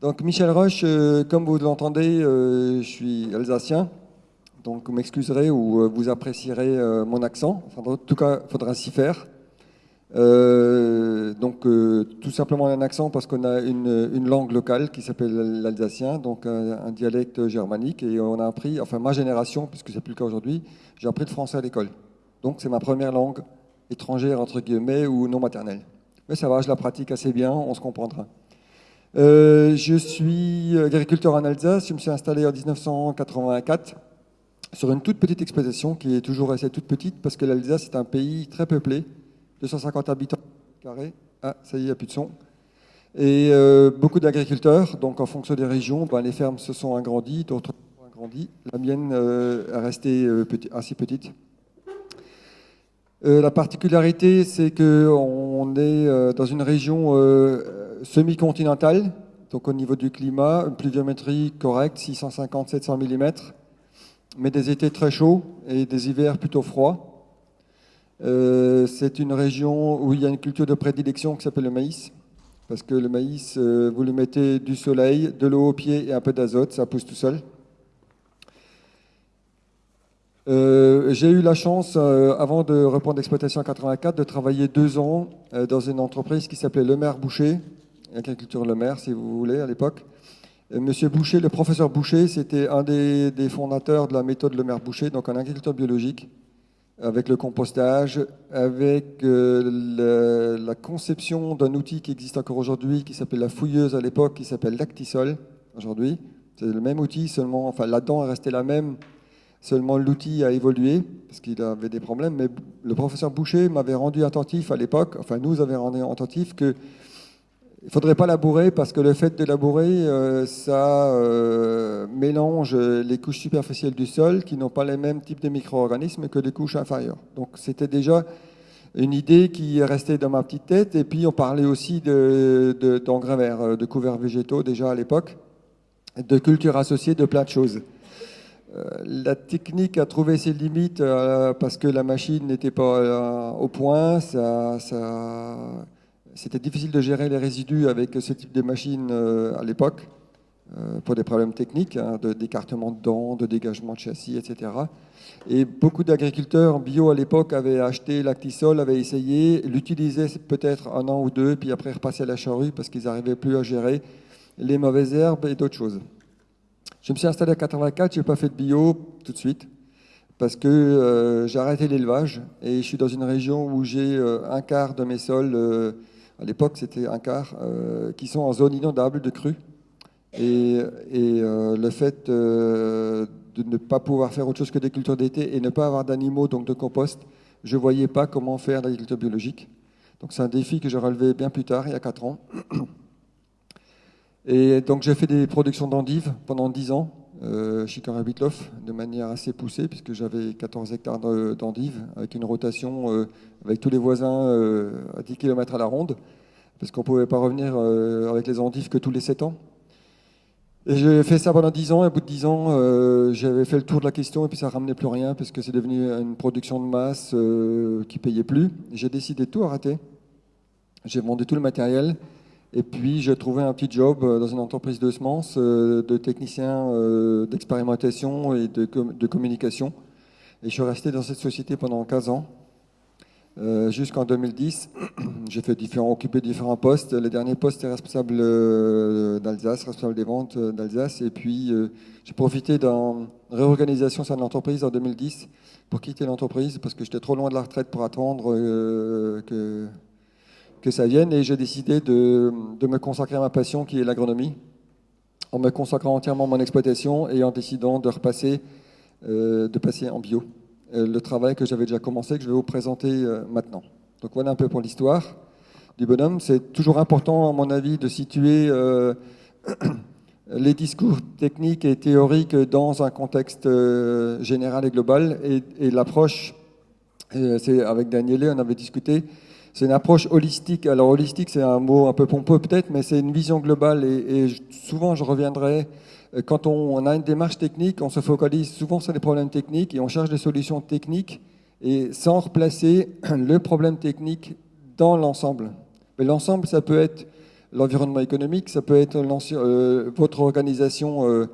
Donc Michel Roche, euh, comme vous l'entendez, euh, je suis alsacien. Donc vous m'excuserez ou euh, vous apprécierez mon accent. en tout cas, il faudra s'y faire. Donc tout simplement un accent parce qu'on a une, langue locale qui s'appelle l'alsacien, donc un, dialecte germanique. Et on a appris, enfin ma génération, puisque c'est plus le cas aujourd'hui, j'ai appris le français à l'école. Donc c'est ma première langue étrangère, entre guillemets, ou non maternelle. Mais ça va, je la pratique assez bien, on se comprendra. Euh, je suis agriculteur en Alsace. Je me suis installé en 1984 sur une toute petite exploitation qui est toujours restée toute petite parce que l'Alsace est un pays très peuplé, 250 habitants carrés. Ah, ça y est, il n'y a plus de son. Et euh, beaucoup d'agriculteurs. Donc, en fonction des régions, ben, les fermes se sont agrandies, d'autres ont agrandi. La mienne euh, est restée assez petite. la particularité, c'est qu'on est dans une région semi-continentale, donc au niveau du climat, une pluviométrie correcte, 650-700 mm, mais des étés très chauds et des hivers plutôt froids. Euh, c'est une région où il y a une culture de prédilection qui s'appelle le maïs, parce que le maïs, euh, vous lui mettez du soleil, de l'eau au pied et un peu d'azote, ça pousse tout seul. Euh, j'ai eu la chance, avant de reprendre l'exploitation en 84, de travailler deux ans dans une entreprise qui s'appelait Le Maire Boucher, agriculture Le Maire, si vous voulez, à l'époque. Monsieur Boucher, le professeur Boucher, c'était un des, fondateurs de la méthode Le Maire Boucher, donc en agriculture biologique, avec le compostage, avec euh, la conception d'un outil qui existe encore aujourd'hui, qui s'appelle la fouilleuse à l'époque, qui s'appelle l'Actisol aujourd'hui. C'est le même outil, seulement, enfin la dent est restée la même, seulement l'outil a évolué, parce qu'il avait des problèmes, mais le professeur Boucher m'avait rendu attentif à l'époque, enfin nous avait rendu attentif que il ne faudrait pas labourer parce que le fait de labourer, euh, ça euh, mélange les couches superficielles du sol qui n'ont pas les mêmes types de micro-organismes que les couches inférieures. Donc c'était déjà une idée qui est restée dans ma petite tête. Et puis on parlait aussi d'engrais de, verts, euh, de couverts végétaux déjà à l'époque, de cultures associées, de plein de choses. la technique a trouvé ses limites parce que la machine n'était pas au point. ça, ça c'était difficile de gérer les résidus avec ce type de machine euh, à l'époque, euh, pour des problèmes techniques, hein, d'écartement de dents, de dégagement de châssis, etc. Et beaucoup d'agriculteurs bio à l'époque avaient acheté l'actisol, avaient essayé, l'utilisaient peut-être un an ou deux, puis après repassaient à la charrue parce qu'ils n'arrivaient plus à gérer les mauvaises herbes et d'autres choses. Je me suis installé à 84, je n'ai pas fait de bio tout de suite parce que euh, j'ai arrêté l'élevage et je suis dans une région où j'ai un quart de mes sols à l'époque c'était un quart, euh, qui sont en zone inondable de crues. Et, euh, le fait euh, de ne pas pouvoir faire autre chose que des cultures d'été et ne pas avoir d'animaux, donc de compost, je ne voyais pas comment faire l'agriculture biologique. Donc c'est un défi que j'ai relevé bien plus tard, il y a 4 ans. Et donc j'ai fait des productions d'endives pendant 10 ans euh, chez Karabitloff de manière assez poussée puisque j'avais 14 hectares d'endives avec une rotation euh, avec tous les voisins euh, à 10 km à la ronde parce qu'on ne pouvait pas revenir avec les endives que tous les 7 ans. Et j'ai fait ça pendant 10 ans et au bout de 10 ans j'avais fait le tour de la question et puis ça ne ramenait plus rien parce que c'est devenu une production de masse qui payait plus. J'ai décidé de tout arrêter. J'ai vendu tout le matériel et puis, j'ai trouvé un petit job euh, dans une entreprise de semences, euh, de technicien euh, d'expérimentation et de, communication. Et je suis resté dans cette société pendant 15 ans, jusqu'en 2010. J'ai occupé différents postes. Le dernier poste est responsable d'Alsace, responsable des ventes d'Alsace. Et puis, j'ai profité d'une réorganisation sur l'entreprise en 2010 pour quitter l'entreprise parce que j'étais trop loin de la retraite pour attendre que que ça vienne et j'ai décidé de, me consacrer à ma passion qui est l'agronomie, en me consacrant entièrement à mon exploitation et en décidant de repasser, euh, de passer en bio. Euh, le travail que j'avais déjà commencé, que je vais vous présenter euh, maintenant. Donc voilà un peu pour l'histoire du bonhomme. C'est toujours important, à mon avis, de situer les discours techniques et théoriques dans un contexte général et global. Et, et l'approche, c'est avec Daniele, on avait discuté, C'est une approche holistique. Alors holistique, c'est un mot un peu pompeux peut-être, mais c'est une vision globale. Et, souvent, je reviendrai, euh, quand on, a une démarche technique, on se focalise souvent sur des problèmes techniques et on cherche des solutions techniques et sans replacer le problème technique dans l'ensemble. Mais l'ensemble, ça peut être l'environnement économique, ça peut être euh, votre organisation euh,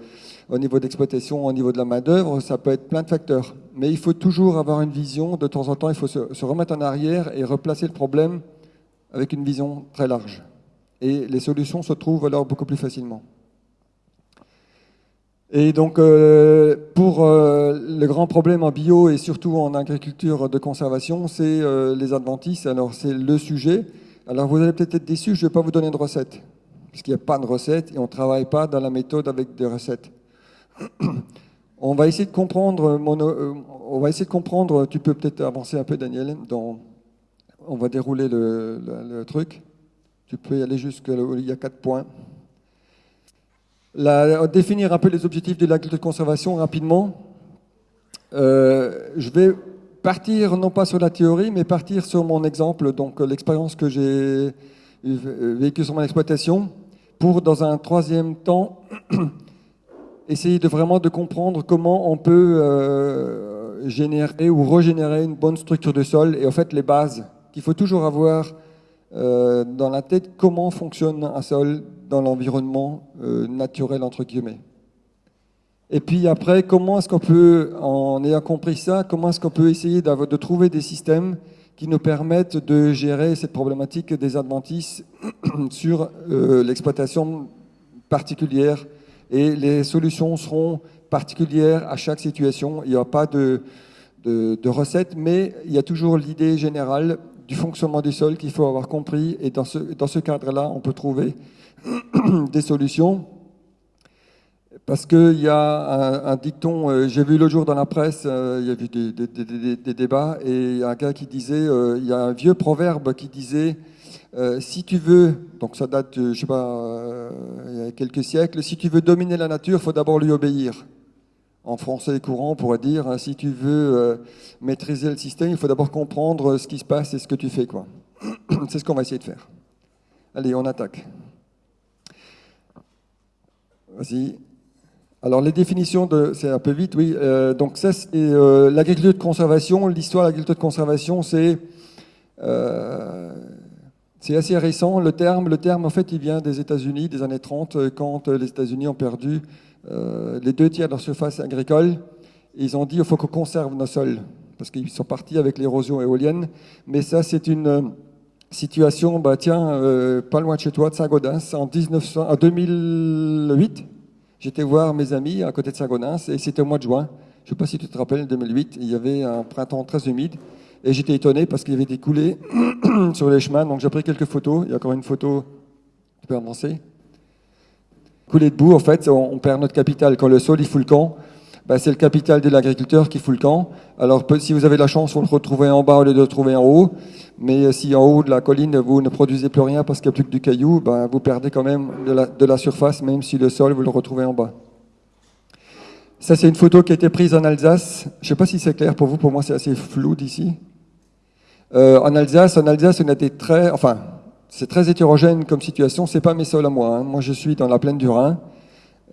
au niveau d'exploitation, au niveau de la main-d'œuvre, ça peut être plein de facteurs. Mais il faut toujours avoir une vision, de temps en temps, il faut se, remettre en arrière et replacer le problème avec une vision très large. Et les solutions se trouvent alors beaucoup plus facilement. Et donc, euh, pour le grand problème en bio et surtout en agriculture de conservation, c'est les adventices. Alors, c'est le sujet. Alors vous allez peut-être être déçus, je ne vais pas vous donner de recette, puisqu'il n'y a pas de recette et on ne travaille pas dans la méthode avec des recettes. On va essayer de comprendre, euh, on va essayer de comprendre, tu peux peut-être avancer un peu Daniel, dans, on va dérouler le, truc. Tu peux y aller jusqu'à il y a quatre points. définir un peu les objectifs de l'agriculture de conservation rapidement. Euh, je vais partir non pas sur la théorie, mais partir sur mon exemple, donc l'expérience que j'ai euh, vécue sur mon exploitation, pour dans un troisième temps essayer de vraiment de comprendre comment on peut euh, générer ou régénérer une bonne structure de sol et en fait les bases qu'il faut toujours avoir dans la tête comment fonctionne un sol dans l'environnement naturel entre guillemets. Et puis après, comment est-ce qu'on peut, en ayant compris ça, comment est-ce qu'on peut essayer de trouver des systèmes qui nous permettent de gérer cette problématique des adventices sur euh, l'exploitation particulière et les solutions seront particulières à chaque situation. Il n'y a pas de, recette, mais il y a toujours l'idée générale du fonctionnement du sol qu'il faut avoir compris et dans ce, cadre-là, on peut trouver des solutions parce qu'il y a un, dicton, euh, j'ai vu le jour dans la presse, euh, il y a eu des, débats, et il un gars qui disait, euh, il y a un vieux proverbe qui disait, si tu veux, donc ça date, je sais pas, il y a quelques siècles, si tu veux dominer la nature, il faut d'abord lui obéir. En français courant, on pourrait dire, hein, si tu veux maîtriser le système, il faut d'abord comprendre ce qui se passe et ce que tu fais. quoi. C'est ce qu'on va essayer de faire. Allez, on attaque. Vas-y. Alors les définitions, de, c'est un peu vite, oui. Euh, donc ça, c'est euh, l'agriculture de conservation. L'histoire de l'agriculture de conservation, c'est euh, c'est assez récent. Le terme, le terme, en fait, il vient des États-Unis, des années 30, quand les États-Unis ont perdu les deux tiers de leur surface agricole. Ils ont dit, il faut qu'on conserve nos sols, parce qu'ils sont partis avec l'érosion éolienne. Mais ça, c'est une situation, bah, tiens, pas loin de chez toi, de Saint-Gaudens, en, 1900, en 2008 J'étais voir mes amis à côté de Sagonins et c'était au mois de juin. Je ne sais pas si tu te rappelles, 2008, il y avait un printemps très humide et j'étais étonné parce qu'il y avait des coulées sur les chemins. Donc j'ai pris quelques photos. Il y a encore une photo. Tu peux avancer Coulées de boue, en fait, on perd notre capital. Quand le sol il fout le camp, bah, c'est le capital de l'agriculteur qui fout le camp. Alors si vous avez la chance, vous le retrouvez en bas au lieu de le trouver en haut. Mais si en haut de la colline, vous ne produisez plus rien parce qu'il n'y a plus que du caillou, bah, vous perdez quand même de la, surface, même si le sol, vous le retrouvez en bas. Ça, c'est une photo qui a été prise en Alsace. Je ne sais pas si c'est clair pour vous, pour moi c'est assez flou d'ici. Euh, en Alsace, en Alsace, on très, enfin, c'est très hétérogène comme situation. C'est pas mes sols à moi. Hein. Moi, je suis dans la plaine du Rhin.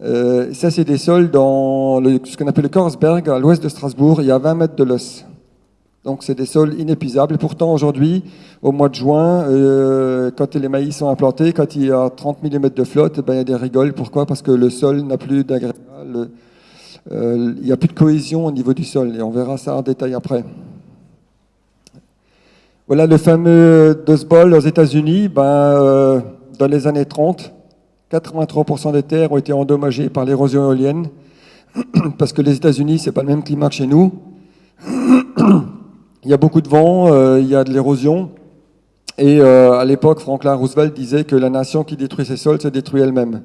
Euh, ça, c'est des sols dans ce qu'on appelle le Korsberg, à l'ouest de Strasbourg. Il y a 20 mètres de l'os. Donc, c'est des sols inépuisables. Et pourtant, aujourd'hui, au mois de juin, euh, quand les maïs sont implantés, quand il y a 30 mm de flotte, ben, il y a des rigoles. Pourquoi? Parce que le sol n'a plus d'agrégat. Euh, il n'y a plus de cohésion au niveau du sol. Et on verra ça en détail après. Voilà le fameux Dust Bowl aux États-Unis. Ben, dans les années 30, 83% des terres ont été endommagées par l'érosion éolienne, parce que les États-Unis, c'est pas le même climat que chez nous. il y a beaucoup de vent, euh, il y a de l'érosion. Et euh, à l'époque, Franklin Roosevelt disait que la nation qui détruit ses sols se détruit elle-même.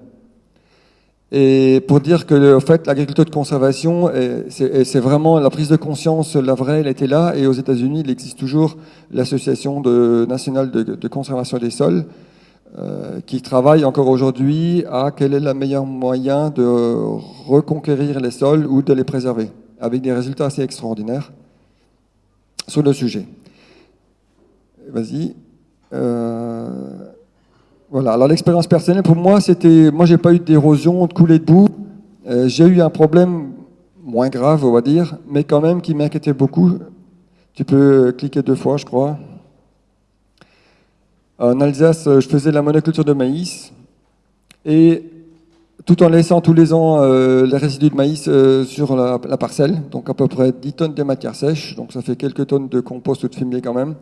Et pour dire que, en fait, l'agriculture de conservation, c'est vraiment la prise de conscience, la vraie, elle était là. Et aux États-Unis, il existe toujours l'association nationale de, conservation des sols, euh, qui travaille encore aujourd'hui à quel est le meilleur moyen de reconquérir les sols ou de les préserver, avec des résultats assez extraordinaires sur le sujet. Vas-y. Voilà. Alors l'expérience personnelle pour moi, c'était, moi j'ai pas eu d'érosion, de coulée de boue. j'ai eu un problème moins grave, on va dire, mais quand même qui m'inquiétait beaucoup. Tu peux cliquer deux fois, je crois. En Alsace, je faisais la monoculture de maïs et tout en laissant tous les ans euh, les résidus de maïs euh, sur la, parcelle, donc à peu près 10 tonnes de matière sèche, donc ça fait quelques tonnes de compost ou de fumier quand même.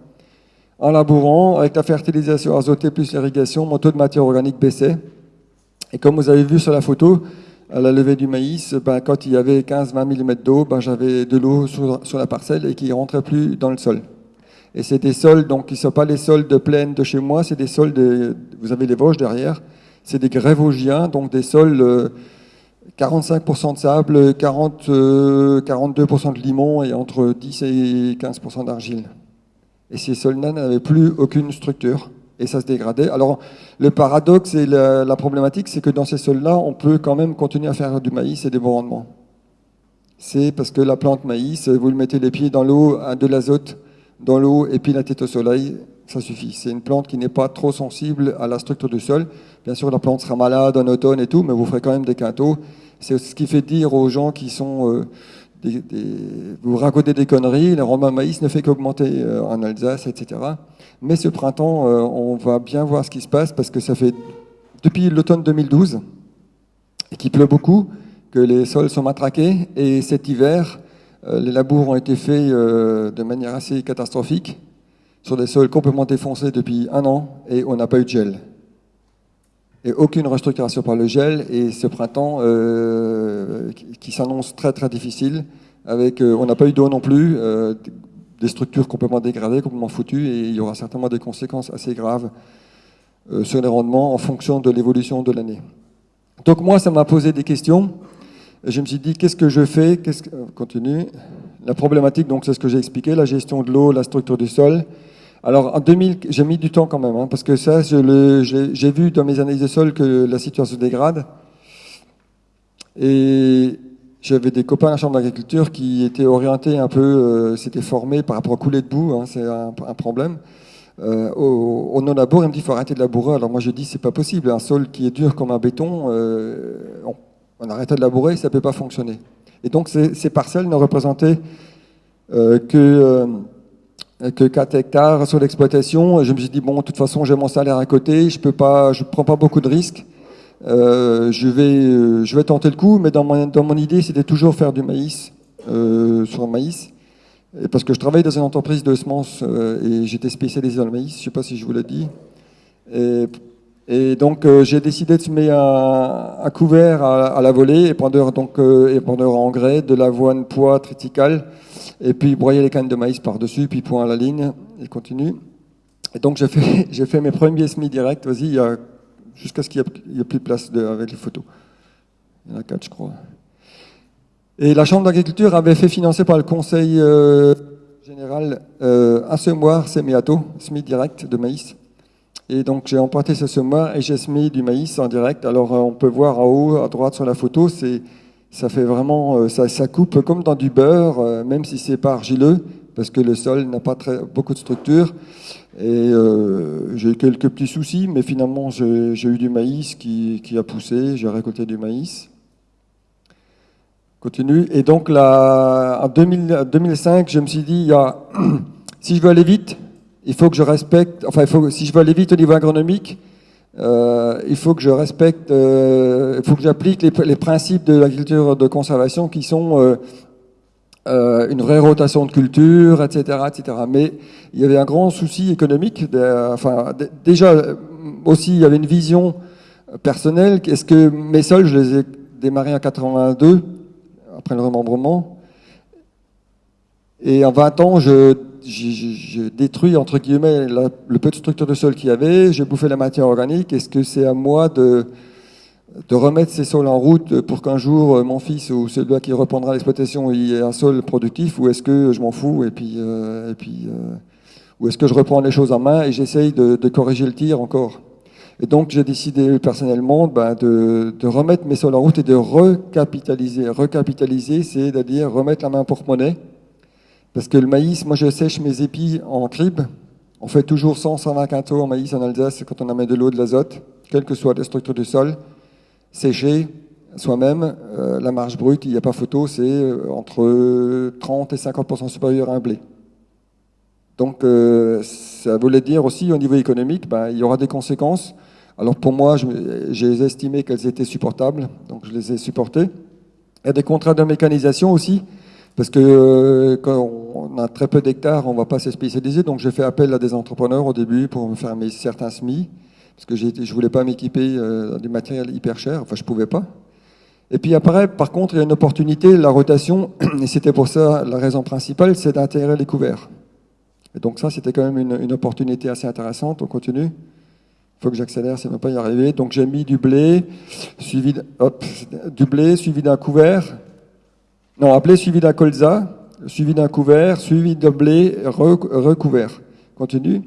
En labourant, avec la fertilisation azotée plus l'irrigation, mon taux de matière organique baissait. Et comme vous avez vu sur la photo, à la levée du maïs, ben, quand il y avait 15-20 mm d'eau, ben, j'avais de l'eau sur, la parcelle et qui ne rentrait plus dans le sol. Et c'est des sols, donc qui ne sont pas les sols de plaine de chez moi, c'est des sols, de, vous avez les Vosges derrière, c'est des grès vosgiens, donc des sols 45% euh, de sable, 40, 42% euh, de limon et entre 10 et 15% d'argile. Et ces sols-là n'avaient plus aucune structure et ça se dégradait. Alors le paradoxe et la, problématique, c'est que dans ces sols-là, on peut quand même continuer à faire du maïs et des bons rendements. C'est parce que la plante maïs, vous le mettez les pieds dans l'eau, de l'azote dans l'eau et puis la tête au soleil, ça suffit. C'est une plante qui n'est pas trop sensible à la structure du sol. Bien sûr, la plante sera malade en automne et tout, mais vous ferez quand même des quintaux. C'est ce qui fait dire aux gens qui sont... Euh, vous racontez des conneries, le rendement maïs ne fait qu'augmenter euh, en Alsace, etc. Mais ce printemps, euh, on va bien voir ce qui se passe parce que ça fait depuis l'automne 2012 et qu'il pleut beaucoup, que les sols sont matraqués et cet hiver, les labours ont été faits de manière assez catastrophique sur des sols complètement défoncés depuis un an et on n'a pas eu de gel. Et aucune restructuration par le gel et ce printemps euh, qui, s'annonce très très difficile. Avec, euh, on n'a pas eu d'eau non plus, euh, des structures complètement dégradées, complètement foutues et il y aura certainement des conséquences assez graves sur les rendements en fonction de l'évolution de l'année. Donc moi, ça m'a posé des questions. Je me suis dit, qu'est-ce que je fais? Qu'est-ce que... Continue. La problématique, donc, c'est ce que j'ai expliqué, la gestion de l'eau, la structure du sol, alors en 2000, j'ai mis du temps quand même, hein, parce que ça, j'ai vu dans mes analyses de sol que la situation se dégrade. Et j'avais des copains à la Chambre d'agriculture qui étaient orientés un peu, euh, s'étaient formés par rapport à couler de boue, hein, c'est un, problème. Euh, au, non-labour, il me dit faut arrêter de labourer. Alors moi je dis c'est pas possible, un sol qui est dur comme un béton, euh, on, arrête de labourer, ça peut pas fonctionner. Et donc ces, ces parcelles ne représentaient que que 4 hectares sur l'exploitation. Je me suis dit, bon, de toute façon, j'ai mon salaire à côté, je peux pas, je prends pas beaucoup de risques. Euh, je, vais, euh, je vais tenter le coup, mais dans mon, idée, c'était toujours faire du maïs, euh, sur le maïs. Parce que je travaille dans une entreprise de semences et j'étais spécialisé dans le maïs, je sais pas si je vous l'ai dit. Et donc, euh, j'ai décidé de se mettre un, un couvert à, à, la volée, épandeur, donc, épandeur en engrais, de l'avoine poids triticale et puis broyer les cannes de maïs par-dessus, puis point à la ligne, et continue. Et donc j'ai fait, fait mes premiers semis directs, vas-y, jusqu'à ce qu'il n'y ait, plus de place avec les photos. Il y en a quatre, je crois. Et la Chambre d'agriculture avait fait financer par le Conseil euh, général euh, un semoir sémiato, semis direct de maïs. Et donc j'ai emprunté ce semoir et j'ai semé du maïs en direct. Alors on peut voir en haut, à droite sur la photo, c'est ça fait vraiment, euh, ça, coupe comme dans du beurre, euh, même si c'est pas argileux, parce que le sol n'a pas très, beaucoup de structure. Et euh, j'ai eu quelques petits soucis, mais finalement j'ai eu du maïs qui, a poussé, j'ai récolté du maïs. Continue. Et donc en 2005, je me suis dit, il y a, si je veux aller vite, il faut que je respecte, enfin, si je veux aller vite au niveau agronomique, euh, il faut que je respecte, euh, il faut que j'applique les, principes de l'agriculture de conservation qui sont euh, une vraie rotation de culture, etc., etc. Mais il y avait un grand souci économique. Enfin, déjà aussi, il y avait une vision personnelle. Est-ce que mes sols, je les ai démarrés en 82 après le remembrement, et en 20 ans, je j'ai détruit, entre guillemets, le peu de structure de sol qu'il y avait, j'ai bouffé la matière organique. Est-ce que c'est à moi de, de remettre ces sols en route pour qu'un jour, euh, mon fils ou celui qui reprendra l'exploitation ait un sol productif, ou est-ce que je m'en fous et puis, euh, et puis euh, ou est-ce que je reprends les choses en main et j'essaye de, de, corriger le tir encore? Et donc, j'ai décidé personnellement ben, de, de, remettre mes sols en route et de recapitaliser. Recapitaliser, c'est-à-dire remettre la main pour monnaie parce que le maïs, moi je sèche mes épis en cribe, On fait toujours 100, 120 quintaux en maïs en Alsace quand on met de l'eau, de l'azote, quelle que soit la structure du sol, séché soi-même. Euh, la marge brute, il n'y a pas photo, c'est euh, entre 30 et 50% supérieur à un blé. Donc euh, ça voulait dire aussi au niveau économique, ben, il y aura des conséquences. Alors pour moi, j'ai estimé qu'elles étaient supportables, donc je les ai supportées. Il y a des contrats de mécanisation aussi, parce que quand on a très peu d'hectares, on ne va pas se spécialiser. Donc j'ai fait appel à des entrepreneurs au début pour me faire mes certains semis, parce que je ne voulais pas m'équiper dans du matériel hyper cher, enfin je ne pouvais pas. Et puis après, par contre, il y a une opportunité, la rotation, et c'était pour ça la raison principale, c'est d'intégrer les couverts. Et donc ça, c'était quand même une, opportunité assez intéressante. On continue. Il faut que j'accélère, ne va pas y arriver. Donc j'ai mis du blé, suivi du blé, suivi d'un couvert. Non, blé suivi d'un colza, suivi d'un couvert, suivi de blé recouvert. Continue.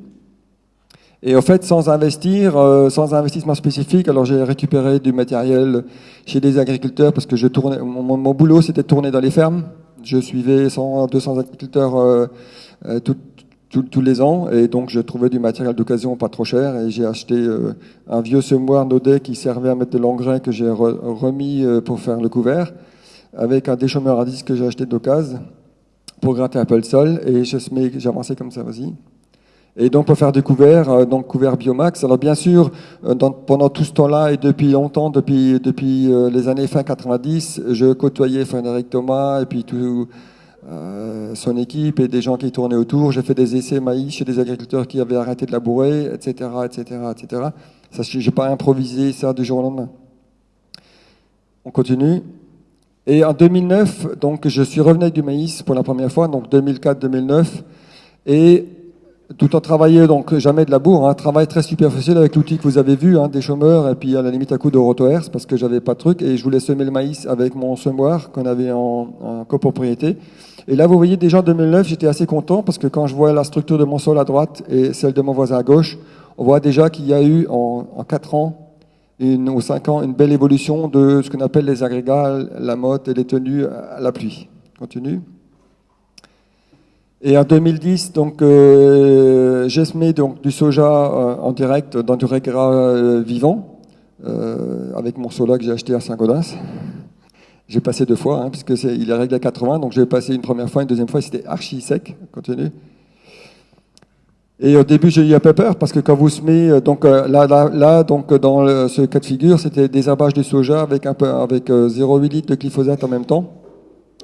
Et en fait, sans investir, euh, sans investissement spécifique, alors j'ai récupéré du matériel chez des agriculteurs parce que je tournais, mon, boulot c'était de tourner dans les fermes. Je suivais 100, 200 agriculteurs euh, euh tous les ans et donc je trouvais du matériel d'occasion pas trop cher et j'ai acheté un vieux semoir Naudet qui servait à mettre de l'engrais que j'ai remis pour faire le couvert avec un déchômeur à disque que j'ai acheté d'occasion pour gratter un peu le sol et avancé comme ça, vas-y. Et donc pour faire des couverts, euh, donc couverts Biomax. Alors bien sûr, euh, pendant tout ce temps-là et depuis longtemps, depuis, depuis euh, les années fin 90, je côtoyais Frédéric Thomas et puis tout, son équipe et des gens qui tournaient autour. J'ai fait des essais maïs chez des agriculteurs qui avaient arrêté de labourer, etc., etc., etc. Ça, j'ai pas improvisé ça du jour au lendemain. On continue. Et en 2009, donc je suis revenu avec du maïs pour la première fois, donc 2004-2009, et tout en travaillant donc jamais de labour, un hein, travail très superficiel avec l'outil que vous avez vu, hein, des chômeurs et puis à la limite à coup de rotohertz parce que j'avais pas de truc et je voulais semer le maïs avec mon semoir qu'on avait en, copropriété. Et là, vous voyez déjà en 2009, j'étais assez content parce que quand je vois la structure de mon sol à droite et celle de mon voisin à gauche, on voit déjà qu'il y a eu en, en 4 ans une, ou 5 ans une belle évolution de ce qu'on appelle les agrégats, la motte et les tenues à la pluie. Continue. Et en 2010, donc, euh, j'ai semé donc, du soja euh, en direct dans du régras euh, vivant, euh, avec mon sola que j'ai acheté à Saint-Gaudens. J'ai passé deux fois, hein, puisque est, il est réglé à 80, donc j'ai passé une première fois, une deuxième fois, c'était archi sec. Continue. Et au début, j'ai eu un peu peur, parce que quand vous semez, donc là, là, là donc, dans ce cas de figure, c'était des abages de soja avec, un peu, avec 0,8 litres de glyphosate en même temps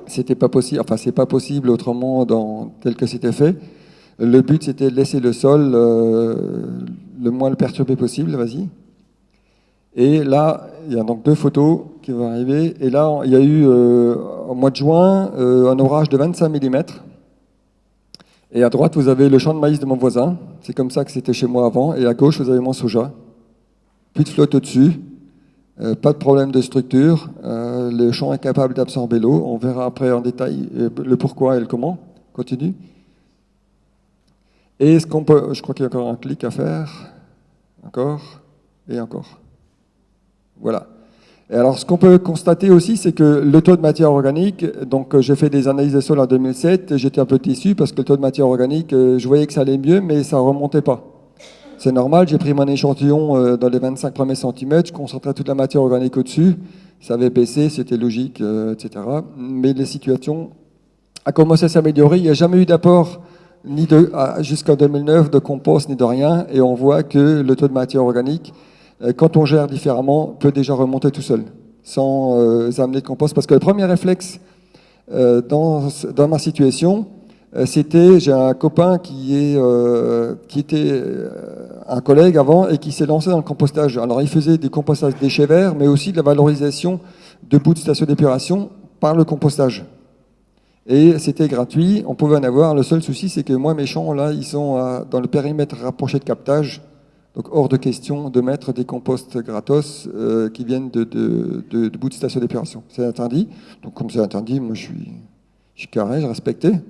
c'était pas possible, enfin c'est pas possible autrement dans, tel que c'était fait. Le but c'était de laisser le sol euh, le moins le perturbé possible, vas-y. Et là, il y a donc deux photos qui vont arriver. Et là, il y a eu euh, au mois de juin euh, un orage de 25 mm. Et à droite, vous avez le champ de maïs de mon voisin. C'est comme ça que c'était chez moi avant. Et à gauche, vous avez mon soja. Plus de flotte au-dessus. Euh, pas de problème de structure, euh, le champ est capable d'absorber l'eau. On verra après en détail euh, le pourquoi et le comment. Continue. Et ce qu'on peut, je crois qu'il y a encore un clic à faire, encore et encore. Voilà. Et alors, ce qu'on peut constater aussi, c'est que le taux de matière organique, donc j'ai fait des analyses de sol en 2007, j'étais un peu déçu parce que le taux de matière organique, je voyais que ça allait mieux, mais ça remontait pas. C'est normal, j'ai pris mon échantillon euh, dans les 25 premiers centimètres, je concentrais toute la matière organique au-dessus, ça avait baissé, c'était logique, euh, etc. Mais la situation a commencé à s'améliorer, il n'y a jamais eu d'apport ni jusqu'en 2009 de compost ni de rien, et on voit que le taux de matière organique, euh, quand on gère différemment, peut déjà remonter tout seul, sans amener de compost. Parce que le premier réflexe dans, dans ma situation, euh, c'était, j'ai un copain qui, euh, était euh, un collègue avant et qui s'est lancé dans le compostage. Alors il faisait des compostages déchets verts, mais aussi de la valorisation de bouts de station d'épuration par le compostage. Et c'était gratuit, on pouvait en avoir. Le seul souci, c'est que moi, mes champs, là, ils sont dans le périmètre rapproché de captage. Donc hors de question de mettre des composts gratos qui viennent de, de, de, bouts de station d'épuration. C'est interdit. Donc comme c'est interdit, moi je suis, je suis carré, je respectais.